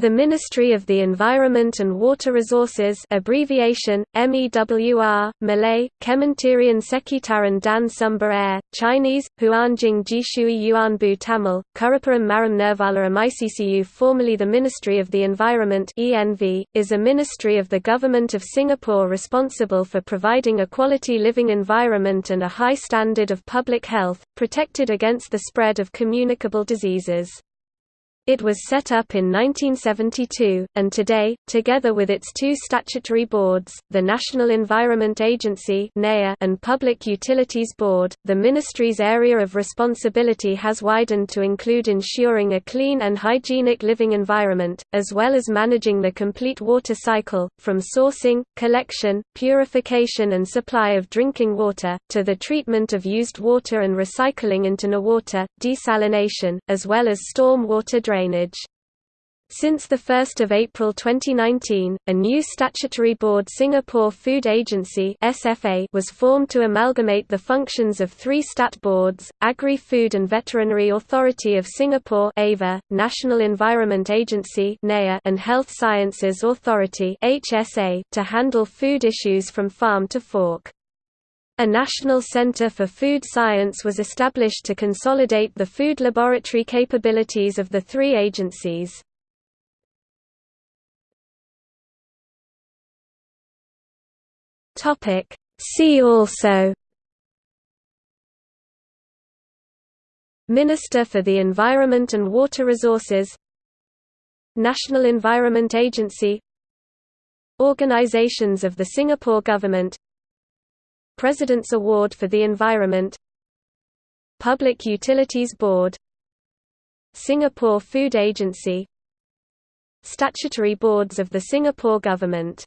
The Ministry of the Environment and Water Resources abbreviation, MEWR, Malay, Kementerian Sekitaran dan Sumber Air, Chinese, Huanjing Jishui Yuanbu Tamil, Kuriparam Maram Nirvala MICCU formerly the Ministry of the Environment ENV, is a ministry of the Government of Singapore responsible for providing a quality living environment and a high standard of public health, protected against the spread of communicable diseases. It was set up in 1972, and today, together with its two statutory boards, the National Environment Agency and Public Utilities Board, the ministry's area of responsibility has widened to include ensuring a clean and hygienic living environment, as well as managing the complete water cycle, from sourcing, collection, purification and supply of drinking water, to the treatment of used water and recycling into NEWater, desalination, as well as storm water drainage. Since 1 April 2019, a new statutory board Singapore Food Agency was formed to amalgamate the functions of three stat boards, Agri-Food and Veterinary Authority of Singapore National Environment Agency and Health Sciences Authority to handle food issues from farm to fork. A National Center for Food Science was established to consolidate the food laboratory capabilities of the three agencies. See also Minister for the Environment and Water Resources National Environment Agency Organizations of the Singapore Government President's Award for the Environment. Public Utilities Board. Singapore Food Agency. Statutory boards of the Singapore Government